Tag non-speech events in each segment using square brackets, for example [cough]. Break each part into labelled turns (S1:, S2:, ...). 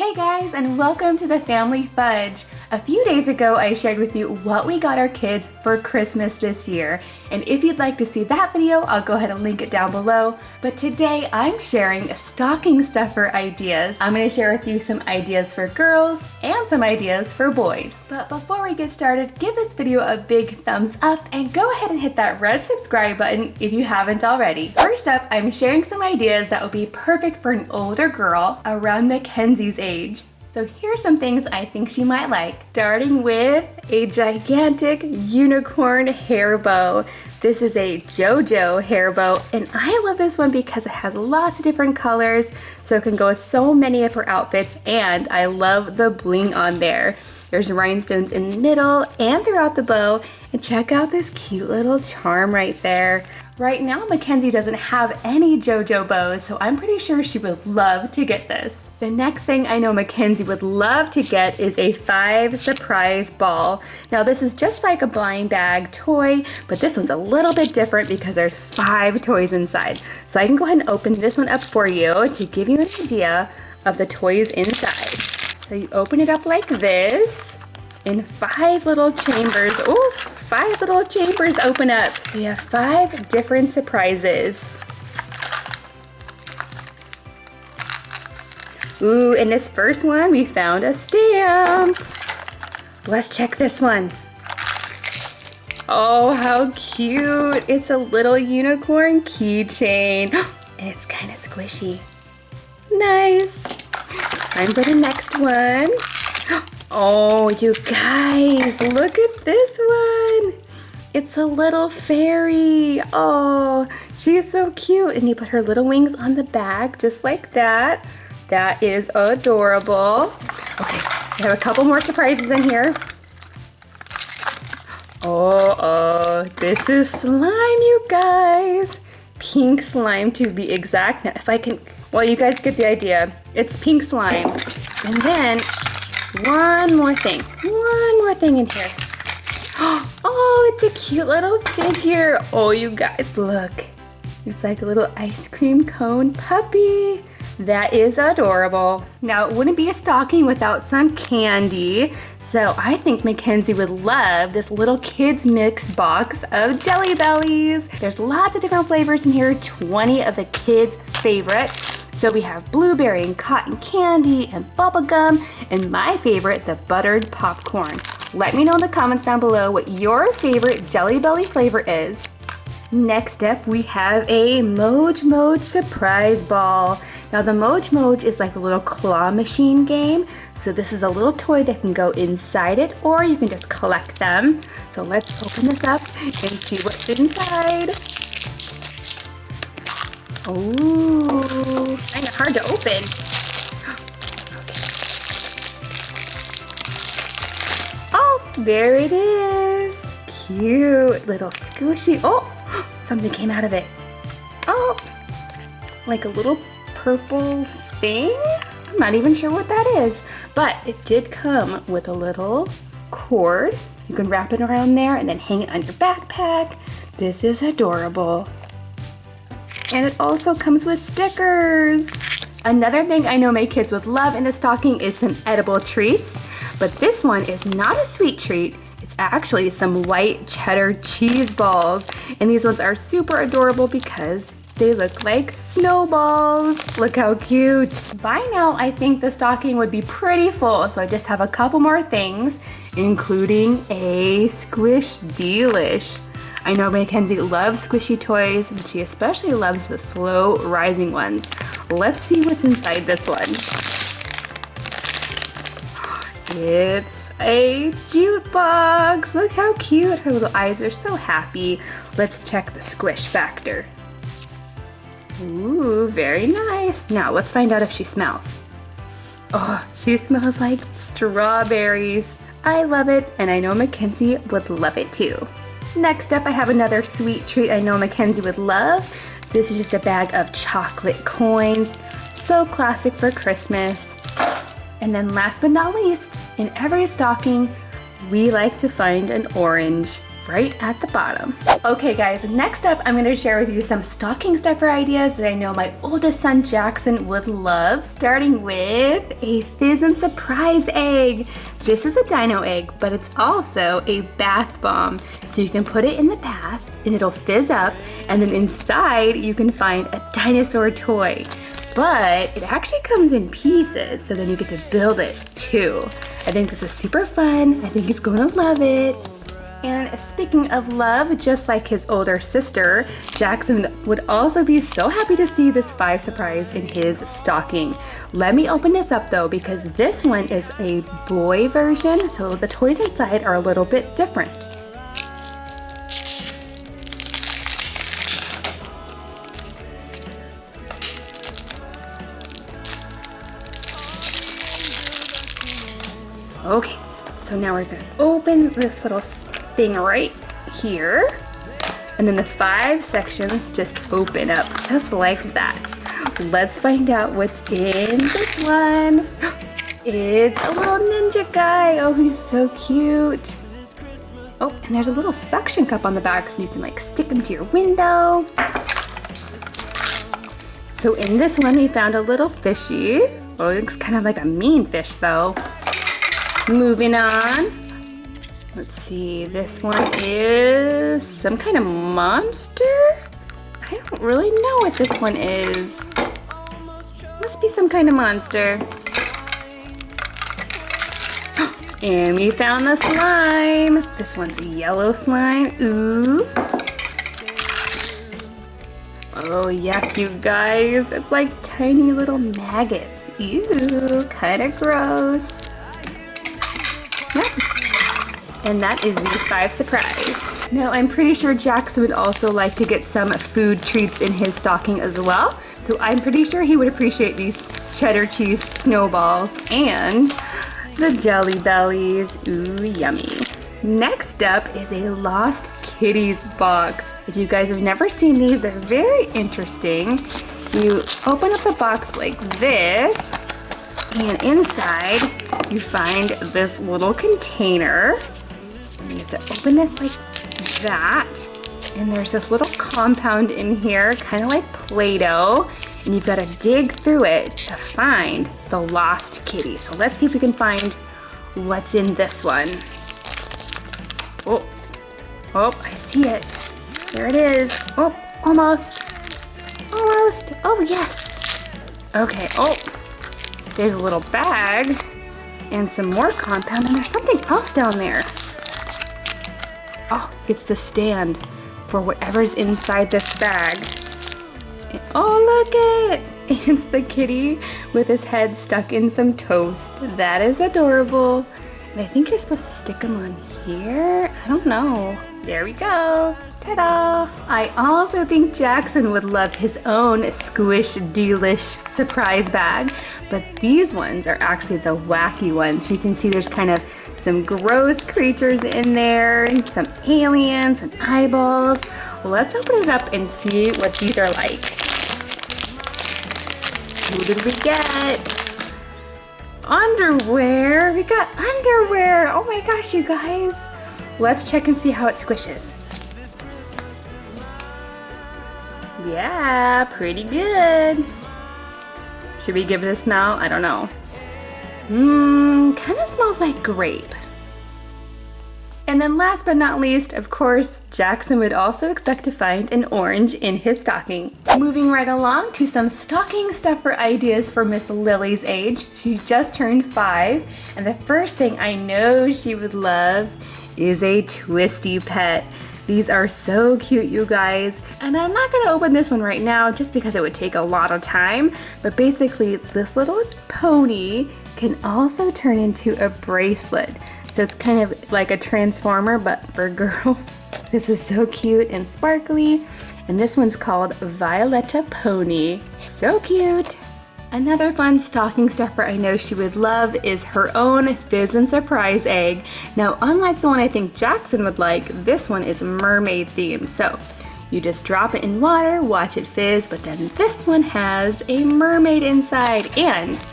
S1: Hey guys and welcome to the Family Fudge. A few days ago I shared with you what we got our kids for Christmas this year and if you'd like to see that video I'll go ahead and link it down below. But today I'm sharing stocking stuffer ideas. I'm going to share with you some ideas for girls and some ideas for boys. But before we get started give this video a big thumbs up and go ahead and hit that red subscribe button if you haven't already. First up I'm sharing some ideas that would be perfect for an older girl around Mackenzie's age. So here's some things I think she might like. Starting with a gigantic unicorn hair bow. This is a JoJo hair bow and I love this one because it has lots of different colors so it can go with so many of her outfits and I love the bling on there. There's rhinestones in the middle and throughout the bow and check out this cute little charm right there. Right now Mackenzie doesn't have any JoJo bows so I'm pretty sure she would love to get this. The next thing I know Mackenzie would love to get is a five surprise ball. Now this is just like a blind bag toy, but this one's a little bit different because there's five toys inside. So I can go ahead and open this one up for you to give you an idea of the toys inside. So you open it up like this in five little chambers. Oh, five little chambers open up. So you have five different surprises. Ooh, in this first one, we found a stamp. Let's check this one. Oh, how cute. It's a little unicorn keychain. [gasps] And it's kind of squishy. Nice. Time for the next one. [gasps] Oh, you guys, look at this one. It's a little fairy. Oh, she's so cute. And you put her little wings on the back, just like that. That is adorable. Okay, I have a couple more surprises in here. Oh, oh, this is slime, you guys. Pink slime to be exact. Now, if I can, well, you guys get the idea. It's pink slime. And then one more thing, one more thing in here. [gasps] Oh, it's a cute little figure. Oh, you guys, look. It's like a little ice cream cone puppy. That is adorable. Now, it wouldn't be a stocking without some candy. So I think Mackenzie would love this little kids mix box of Jelly Bellies. There's lots of different flavors in here, 20 of the kids' favorite. So we have blueberry and cotton candy and bubblegum, and my favorite, the buttered popcorn. Let me know in the comments down below what your favorite Jelly Belly flavor is. Next up, we have a Moj Moj Surprise Ball. Now the Moj Moj is like a little claw machine game. So this is a little toy that can go inside it or you can just collect them. So let's open this up and see what's inside. Ooh, kind of hard to open. [gasps] Oh, there it is. Cute little squishy. Oh, something came out of it. Oh, like a little purple thing. I'm not even sure what that is, but it did come with a little cord. You can wrap it around there and then hang it on your backpack. This is adorable. And it also comes with stickers. Another thing I know my kids would love in the stocking is some edible treats, but this one is not a sweet treat. It's actually some white cheddar cheese balls. And these ones are super adorable because they look like snowballs. Look how cute. By now, I think the stocking would be pretty full, so I just have a couple more things, including a Squish Delish. I know Mackenzie loves squishy toys, and she especially loves the slow rising ones. Let's see what's inside this one. [gasps] It's a jukebox. Look how cute. Her little eyes are so happy. Let's check the squish factor. Ooh, very nice. Now let's find out if she smells. Oh, she smells like strawberries. I love it, and I know Mackenzie would love it too. Next up, I have another sweet treat I know Mackenzie would love. This is just a bag of chocolate coins. So classic for Christmas. And then last but not least, in every stocking, we like to find an orange right at the bottom. Okay guys, next up I'm gonna share with you some stocking stuffer ideas that I know my oldest son Jackson would love. Starting with a Fizz and Surprise egg. This is a dino egg, but it's also a bath bomb. So you can put it in the bath and it'll fizz up and then inside you can find a dinosaur toy but it actually comes in pieces, so then you get to build it too. I think this is super fun. I think he's gonna love it. And speaking of love, just like his older sister, Jackson would also be so happy to see this five surprise in his stocking. Let me open this up though, because this one is a boy version, so the toys inside are a little bit different. Okay, so now we're gonna open this little thing right here. And then the five sections just open up just like that. Let's find out what's in this one. [gasps] It's a little ninja guy. Oh, he's so cute. Oh, and there's a little suction cup on the back so you can like stick them to your window. So in this one, we found a little fishy. Oh, it looks kind of like a mean fish though. Moving on. Let's see, this one is some kind of monster? I don't really know what this one is. Must be some kind of monster. [gasps] And we found the slime. This one's yellow slime. Ooh. Oh, yuck, you guys. It's like tiny little maggots. Ew, kind of gross. And that is the five surprise. Now I'm pretty sure Jackson would also like to get some food treats in his stocking as well. So I'm pretty sure he would appreciate these cheddar cheese snowballs and the jelly bellies. Ooh, yummy. Next up is a Lost Kitties box. If you guys have never seen these, they're very interesting. You open up the box like this, and inside you find this little container you have to open this like that. And there's this little compound in here, kind of like Play-Doh. And you've got to dig through it to find the lost kitty. So let's see if we can find what's in this one. Oh, oh, I see it. There it is. Oh, almost. Almost. Oh, yes. Okay, oh, there's a little bag and some more compound and there's something else down there. Oh, it's the stand for whatever's inside this bag. oh, look it! [laughs] It's the kitty with his head stuck in some toast. That is adorable. I think you're supposed to stick them on here. I don't know. There we go. Ta-da! I also think Jackson would love his own Squish Delish surprise bag, but these ones are actually the wacky ones. You can see there's kind of some gross creatures in there, some aliens and eyeballs. Let's open it up and see what these are like. Who did we get? Underwear. We got underwear. Oh my gosh, you guys. Let's check and see how it squishes. Yeah, pretty good. Should we give it a smell? I don't know. Mmm, kind of smells like grape. And then last but not least, of course, Jackson would also expect to find an orange in his stocking. Moving right along to some stocking stuffer ideas for Miss Lily's age. She just turned five, and the first thing I know she would love is a twisty pet. These are so cute, you guys. And I'm not gonna open this one right now just because it would take a lot of time, but basically this little pony can also turn into a bracelet. So it's kind of like a transformer, but for [laughs] girls. This is so cute and sparkly. And this one's called Violetta Pony. So cute. Another fun stocking stuffer I know she would love is her own Fizz and Surprise egg. Now, unlike the one I think Jackson would like, this one is mermaid themed. So you just drop it in water, watch it fizz, but then this one has a mermaid inside and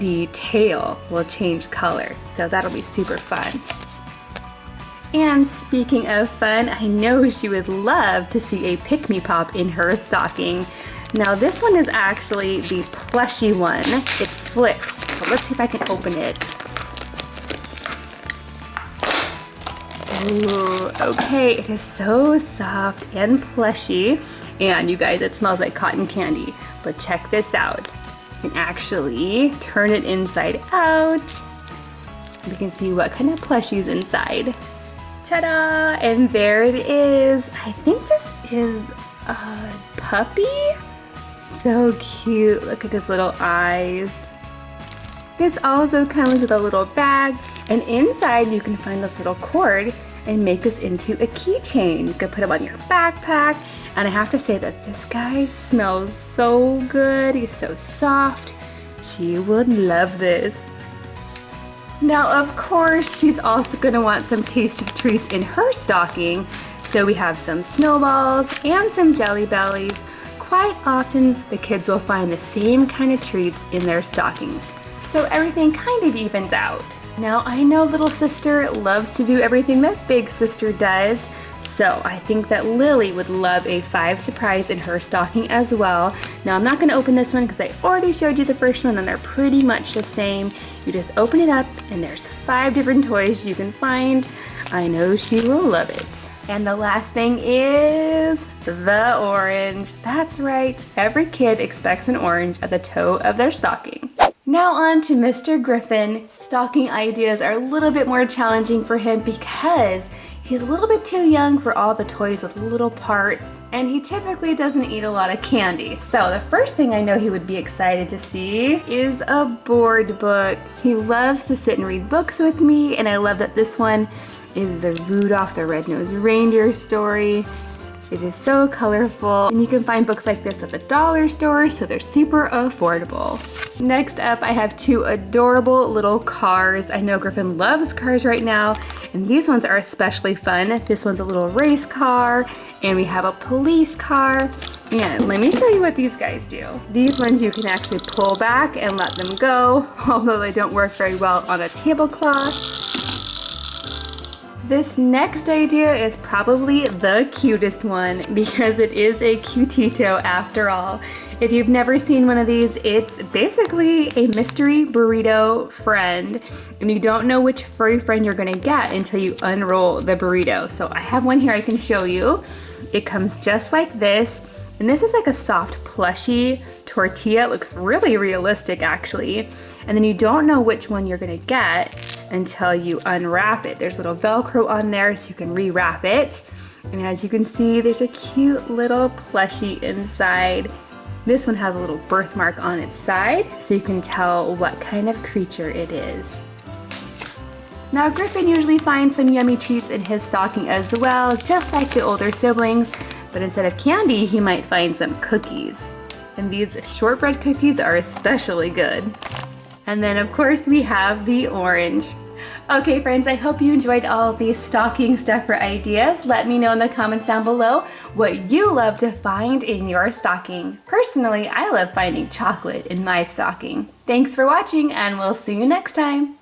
S1: the tail will change color. So that'll be super fun. And speaking of fun, I know she would love to see a Pikmi Pop in her stocking. Now this one is actually the plushy one. It flips, so let's see if I can open it. Ooh, okay, it is so soft and plushy. And you guys, it smells like cotton candy. But check this out. Can actually turn it inside out. We can see what kind of plushie is inside. Ta-da! And there it is. I think this is a puppy? So cute. Look at his little eyes. This also comes with a little bag and inside you can find this little cord and make this into a keychain. You can put them on your backpack and I have to say that this guy smells so good. He's so soft. She would love this. Now, of course, she's also gonna want some tasty treats in her stocking. So we have some snowballs and some jelly bellies. Quite often, the kids will find the same kind of treats in their stocking. So everything kind of evens out. Now, I know little sister loves to do everything that big sister does, so I think that Lily would love a five surprise in her stocking as well. Now I'm not gonna open this one because I already showed you the first one and they're pretty much the same. You just open it up and there's five different toys you can find. I know she will love it. And the last thing is the orange. That's right, every kid expects an orange at the toe of their stocking. Now on to Mr. Griffin. Stocking ideas are a little bit more challenging for him because He's a little bit too young for all the toys with little parts, and he typically doesn't eat a lot of candy. So the first thing I know he would be excited to see is a board book. He loves to sit and read books with me, and I love that this one is the Rudolph the Red-Nosed Reindeer story. It is so colorful and you can find books like this at the dollar store so they're super affordable. Next up I have two adorable little cars. I know Griffin loves cars right now and these ones are especially fun. This one's a little race car and we have a police car and let me show you what these guys do. These ones you can actually pull back and let them go, [laughs] although they don't work very well on a tablecloth. This next idea is probably the cutest one because it is a cutetito after all. If you've never seen one of these, it's basically a mystery burrito friend and you don't know which furry friend you're gonna get until you unroll the burrito. So I have one here I can show you. It comes just like this and this is like a soft plushy tortilla. It looks really realistic actually. And then you don't know which one you're gonna get until you unwrap it. There's a little Velcro on there so you can rewrap it. And as you can see, there's a cute little plushie inside. This one has a little birthmark on its side so you can tell what kind of creature it is. Now Griffin usually finds some yummy treats in his stocking as well, just like the older siblings, but instead of candy, he might find some cookies. And these shortbread cookies are especially good. And then of course we have the orange. Okay friends, I hope you enjoyed all these stocking stuffer ideas. Let me know in the comments down below what you love to find in your stocking. Personally, I love finding chocolate in my stocking. Thanks for watching and we'll see you next time.